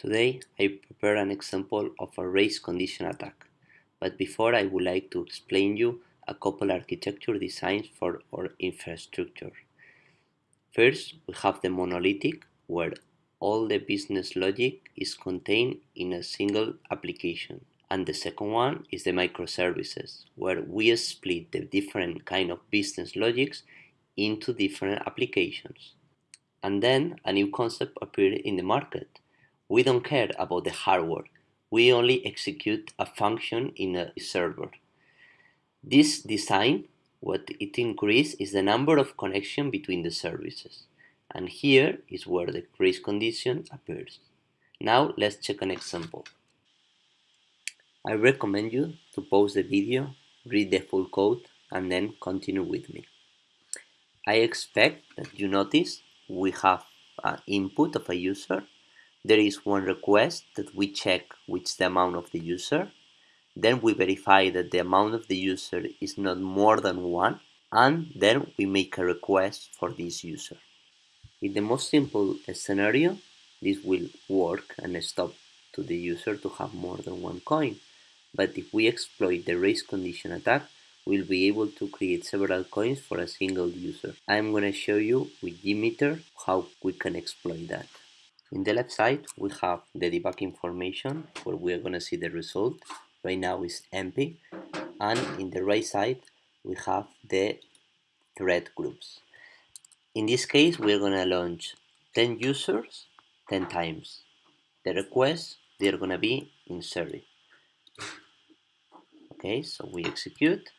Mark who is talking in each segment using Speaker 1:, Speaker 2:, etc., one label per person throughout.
Speaker 1: Today I prepare an example of a race condition attack, but before I would like to explain you a couple architecture designs for our infrastructure. First, we have the monolithic, where all the business logic is contained in a single application. And the second one is the microservices, where we split the different kind of business logics into different applications. And then a new concept appeared in the market, we don't care about the hardware. We only execute a function in a server. This design, what it increases is the number of connection between the services. And here is where the race condition appears. Now let's check an example. I recommend you to pause the video, read the full code, and then continue with me. I expect that you notice we have an input of a user there is one request that we check which the amount of the user. Then we verify that the amount of the user is not more than one. And then we make a request for this user. In the most simple scenario, this will work and stop to the user to have more than one coin. But if we exploit the race condition attack, we'll be able to create several coins for a single user. I'm going to show you with JMeter how we can exploit that. In the left side, we have the debug information where we are going to see the result. Right now is empty. And in the right side, we have the thread groups. In this case, we're going to launch 10 users 10 times. The requests, they're going to be in series. Okay, so we execute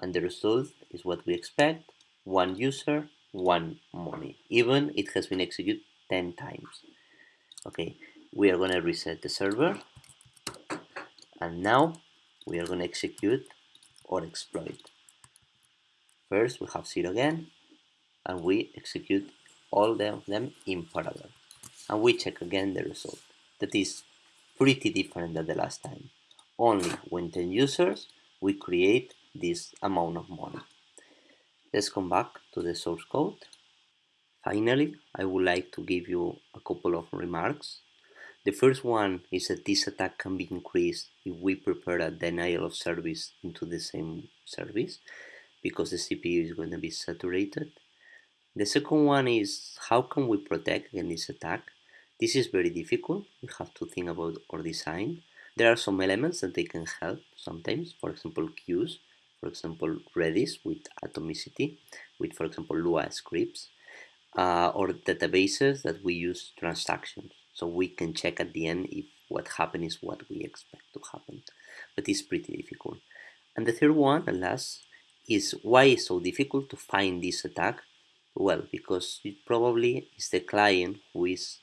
Speaker 1: and the result is what we expect. One user, one money. Even it has been executed 10 times. Okay we are going to reset the server. And now we are going to execute or exploit. First we have zero again and we execute all of them in parallel. And we check again the result. That is pretty different than the last time. Only when 10 users we create this amount of money. Let's come back to the source code Finally, I would like to give you a couple of remarks. The first one is that this attack can be increased if we prepare a denial of service into the same service because the CPU is going to be saturated. The second one is how can we protect against this attack? This is very difficult. We have to think about our design. There are some elements that they can help sometimes, for example, queues, for example, Redis with atomicity, with, for example, Lua scripts uh, or databases that we use transactions. So we can check at the end if what happened is what we expect to happen. But it's pretty difficult. And the third one, and last, is why it's so difficult to find this attack? Well, because it probably is the client who is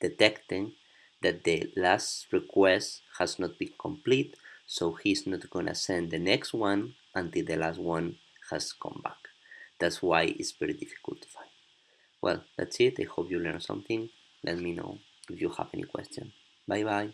Speaker 1: detecting that the last request has not been complete, so he's not gonna send the next one until the last one has come back. That's why it's very difficult to find. Well, that's it. I hope you learned something. Let me know if you have any question. Bye bye.